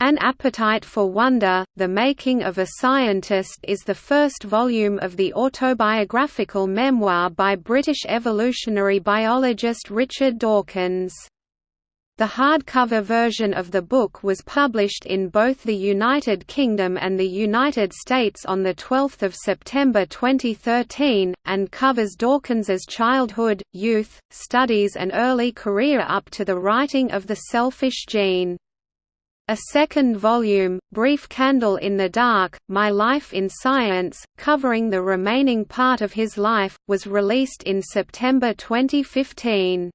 An Appetite for Wonder, The Making of a Scientist is the first volume of the autobiographical memoir by British evolutionary biologist Richard Dawkins. The hardcover version of the book was published in both the United Kingdom and the United States on 12 September 2013, and covers Dawkins's childhood, youth, studies and early career up to the writing of The Selfish Gene. A second volume, Brief Candle in the Dark, My Life in Science, covering the remaining part of his life, was released in September 2015.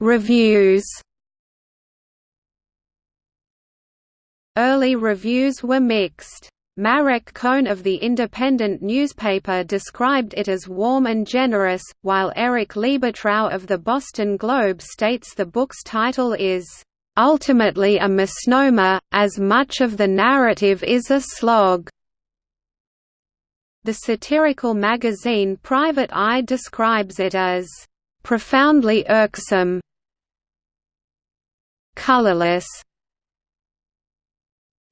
Reviews Early reviews were mixed. Marek Kohn of the Independent newspaper described it as warm and generous, while Eric Liebetrau of the Boston Globe states the book's title is, "...ultimately a misnomer, as much of the narrative is a slog." The satirical magazine Private Eye describes it as, "...profoundly irksome colorless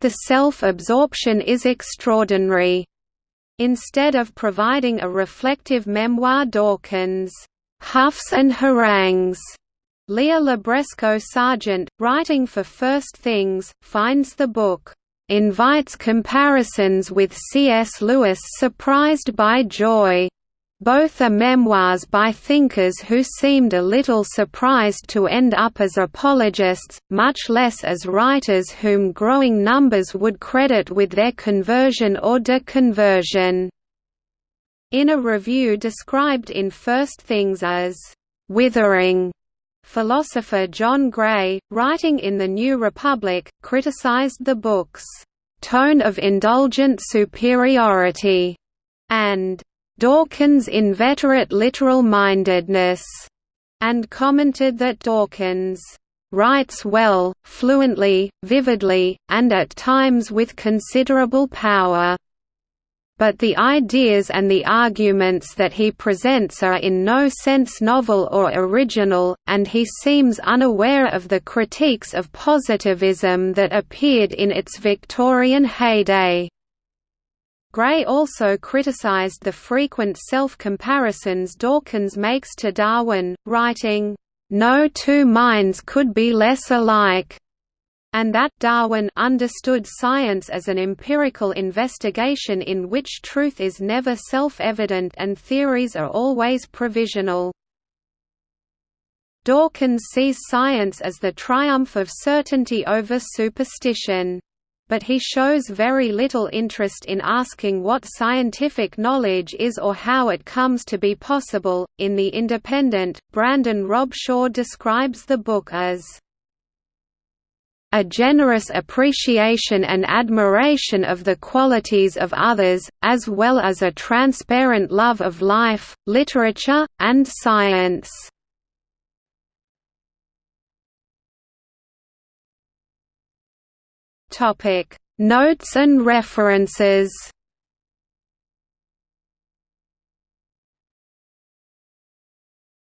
the self-absorption is extraordinary. Instead of providing a reflective memoir Dawkins huffs and harangues. Leah Libresco Sargent, writing for First Things, finds the book invites comparisons with C.S. Lewis surprised by joy. Both are memoirs by thinkers who seemed a little surprised to end up as apologists, much less as writers whom growing numbers would credit with their conversion or deconversion. In a review described in First Things as withering, philosopher John Gray, writing in The New Republic, criticized the book's tone of indulgent superiority and Dawkins' inveterate literal-mindedness, and commented that Dawkins writes well, fluently, vividly, and at times with considerable power. But the ideas and the arguments that he presents are in no sense novel or original, and he seems unaware of the critiques of positivism that appeared in its Victorian heyday. Gray also criticized the frequent self-comparisons Dawkins makes to Darwin, writing, "...no two minds could be less alike." and that Darwin understood science as an empirical investigation in which truth is never self-evident and theories are always provisional. Dawkins sees science as the triumph of certainty over superstition but he shows very little interest in asking what scientific knowledge is or how it comes to be possible. In The Independent, Brandon Robshaw describes the book as a generous appreciation and admiration of the qualities of others, as well as a transparent love of life, literature, and science. Topic: Notes and references.